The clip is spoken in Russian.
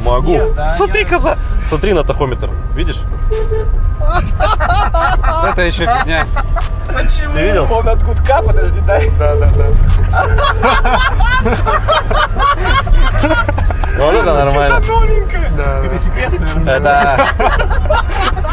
Могу. Нет, да, Смотри, я- коза. Смотри на тахометр. Видишь? Это еще фигня. Почему? Ты видел? Он от гудка, подожди, дай. Да, да, да. Ну, вот это нормально. Это секретное. Это